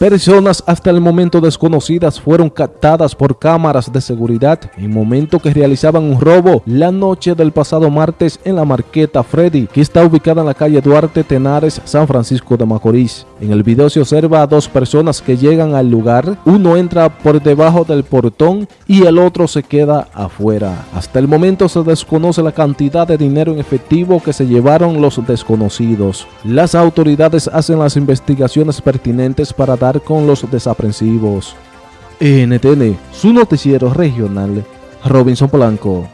personas hasta el momento desconocidas fueron captadas por cámaras de seguridad en momento que realizaban un robo la noche del pasado martes en la marqueta Freddy, que está ubicada en la calle Duarte Tenares, San Francisco de Macorís. En el video se observa a dos personas que llegan al lugar, uno entra por debajo del portón y el otro se queda afuera. Hasta el momento se desconoce la cantidad de dinero en efectivo que se llevaron los desconocidos. Las autoridades hacen las investigaciones pertinentes para dar con los desaprensivos. NTN, su noticiero regional, Robinson Polanco.